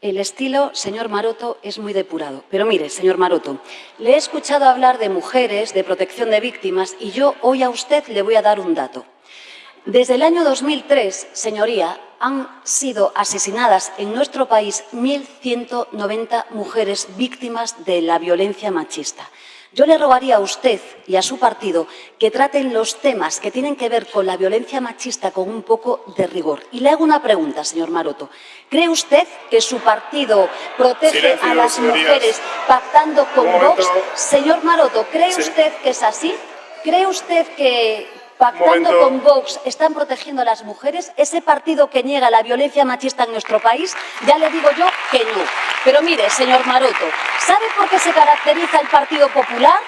El estilo, señor Maroto, es muy depurado. Pero mire, señor Maroto, le he escuchado hablar de mujeres, de protección de víctimas, y yo hoy a usted le voy a dar un dato. Desde el año 2003, señoría, han sido asesinadas en nuestro país 1.190 mujeres víctimas de la violencia machista. Yo le rogaría a usted y a su partido que traten los temas que tienen que ver con la violencia machista con un poco de rigor. Y le hago una pregunta, señor Maroto. ¿Cree usted que su partido protege a las mujeres pactando con Vox? Señor Maroto, ¿cree usted que es así? ¿Cree usted que, pactando con Vox están protegiendo a las mujeres, ese partido que niega la violencia machista en nuestro país, ya le digo yo que no. Pero mire, señor Maroto, ¿sabe por qué se caracteriza el Partido Popular?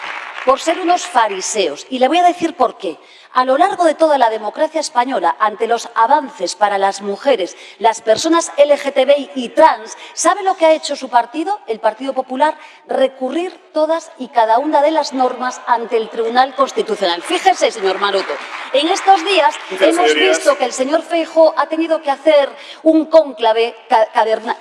Por ser unos fariseos. Y le voy a decir por qué. A lo largo de toda la democracia española, ante los avances para las mujeres, las personas LGTBI y trans, ¿sabe lo que ha hecho su partido, el Partido Popular? Recurrir todas y cada una de las normas ante el Tribunal Constitucional. Fíjese, señor Maroto, en estos días hemos visto que el señor Feijóo ha tenido que hacer un cónclave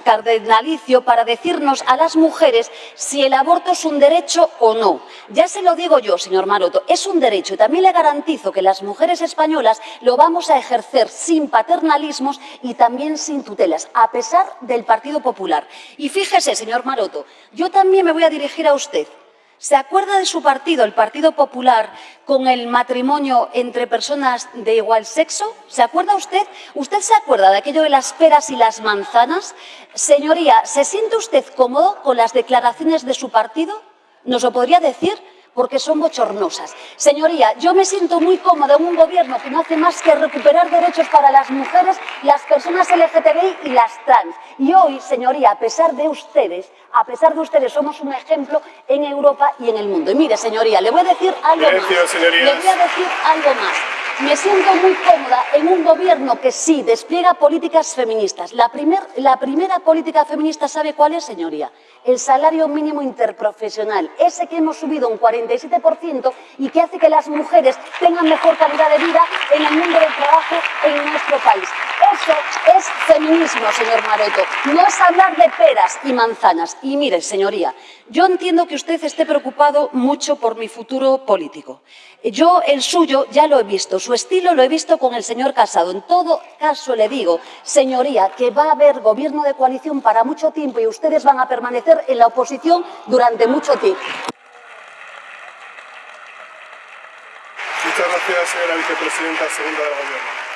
cardenalicio para decirnos a las mujeres si el aborto es un derecho o no. Ya se lo digo yo, señor Maroto, es un derecho y también le garantizo que las mujeres españolas lo vamos a ejercer sin paternalismos y también sin tutelas, a pesar del Partido Popular. Y fíjese, señor Maroto, yo también me voy a dirigir a usted. ¿Se acuerda de su partido, el Partido Popular, con el matrimonio entre personas de igual sexo? ¿Se acuerda usted? ¿Usted se acuerda de aquello de las peras y las manzanas? Señoría, ¿se siente usted cómodo con las declaraciones de su partido? ¿Nos lo podría decir? Porque son bochornosas. Señoría, yo me siento muy cómoda en un gobierno que no hace más que recuperar derechos para las mujeres, las personas LGTBI y las trans. Y hoy, señoría, a pesar de ustedes, a pesar de ustedes, somos un ejemplo en Europa y en el mundo. Y mire, señoría, le voy a decir algo más. Le voy a decir algo más. Me siento muy cómoda en un gobierno que sí despliega políticas feministas. La, primera política feminista, ¿sabe cuál es, señoría? El salario mínimo interprofesional, ese que hemos subido un 47% y que hace que las mujeres tengan mejor calidad de vida en el mundo del trabajo en nuestro país. Feminismo, señor Maroto. No es hablar de peras y manzanas. Y mire, señoría, yo entiendo que usted esté preocupado mucho por mi futuro político. Yo el suyo ya lo he visto, su estilo lo he visto con el señor Casado. En todo caso le digo, señoría, que va a haber gobierno de coalición para mucho tiempo y ustedes van a permanecer en la oposición durante mucho tiempo. Muchas gracias, señora vicepresidenta segunda del Gobierno.